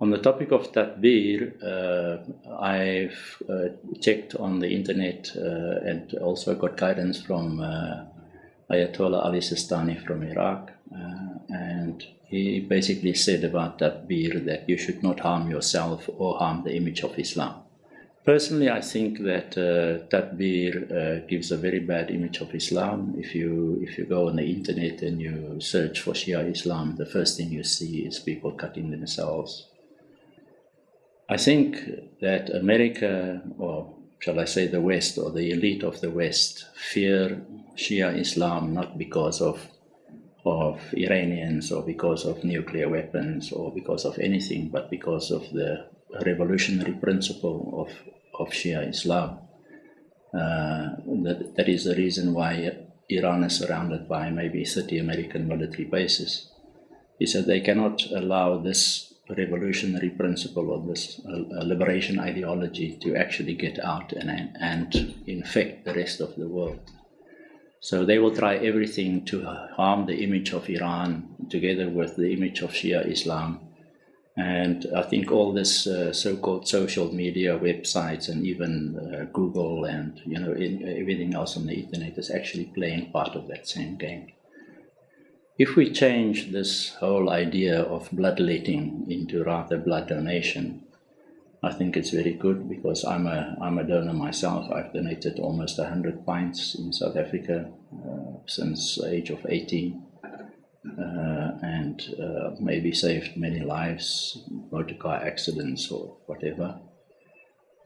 On the topic of Tatbir, uh, I've uh, checked on the internet uh, and also got guidance from uh, Ayatollah Ali Sistani from Iraq. Uh, and he basically said about Tatbir that you should not harm yourself or harm the image of Islam. Personally, I think that uh, Tatbir uh, gives a very bad image of Islam. If you if you go on the internet and you search for Shia Islam, the first thing you see is people cutting themselves I think that America, or shall I say the West, or the elite of the West, fear Shia Islam not because of of Iranians or because of nuclear weapons or because of anything, but because of the revolutionary principle of, of Shia Islam. Uh, that, that is the reason why Iran is surrounded by maybe 30 American military bases. Is that they cannot allow this revolutionary principle or this uh, liberation ideology to actually get out and, and infect the rest of the world. So they will try everything to harm the image of Iran together with the image of Shia Islam. And I think all this uh, so-called social media websites and even uh, Google and you know in, everything else on the internet is actually playing part of that same game. If we change this whole idea of bloodletting into rather blood donation, I think it's very good because I'm a, I'm a donor myself. I've donated almost 100 pints in South Africa uh, since the age of 18 uh, and uh, maybe saved many lives, motor car accidents or whatever.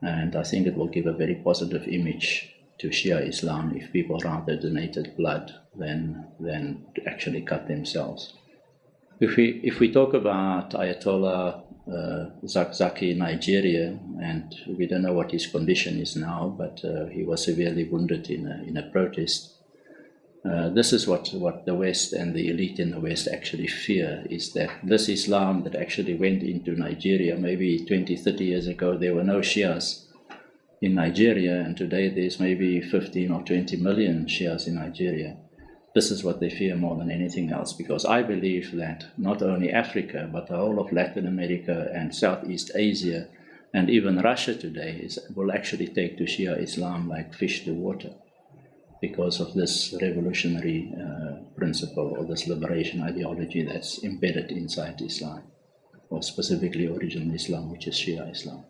And I think it will give a very positive image to Shia Islam if people rather donated blood than, than to actually cut themselves. If we, if we talk about Ayatollah uh, Zakzaki in Nigeria, and we don't know what his condition is now, but uh, he was severely wounded in a, in a protest. Uh, this is what, what the West and the elite in the West actually fear, is that this Islam that actually went into Nigeria maybe 20, 30 years ago, there were no Shias in Nigeria, and today there's maybe 15 or 20 million Shias in Nigeria. This is what they fear more than anything else, because I believe that not only Africa, but the whole of Latin America and Southeast Asia, and even Russia today, is, will actually take to Shia Islam like fish to water because of this revolutionary uh, principle or this liberation ideology that's embedded inside Islam, or specifically original Islam, which is Shia Islam.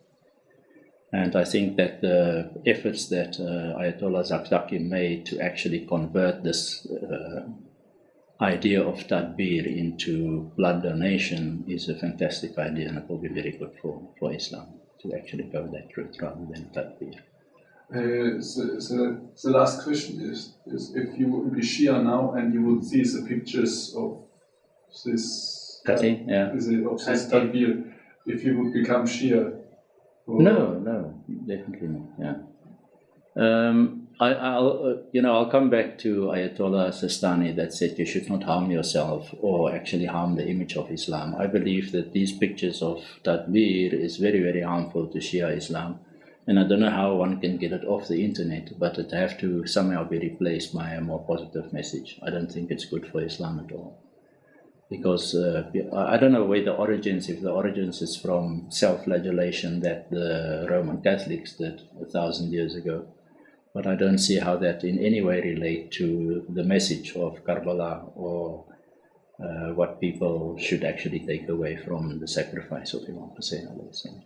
And I think that the efforts that uh, Ayatollah Zakzaki made to actually convert this uh, idea of tatbir into blood donation is a fantastic idea and it will be very good for, for Islam to actually go that route rather than tatbir. Uh, so, so, the last question is, is if you would be Shia now and you would see the pictures of this, Cutting, yeah. of this tatbir, if you would become Shia, no, no, definitely not. Yeah. Um, I, will uh, you know, I'll come back to Ayatollah Sistani that said you should not harm yourself or actually harm the image of Islam. I believe that these pictures of Tatbir is very, very harmful to Shia Islam. And I don't know how one can get it off the internet, but it have to somehow be replaced by a more positive message. I don't think it's good for Islam at all because uh, I don't know where the origins, if the origins is from self-flagellation that the Roman Catholics did a thousand years ago, but I don't see how that in any way relate to the message of Karbala or uh, what people should actually take away from the sacrifice of Imam Hussein.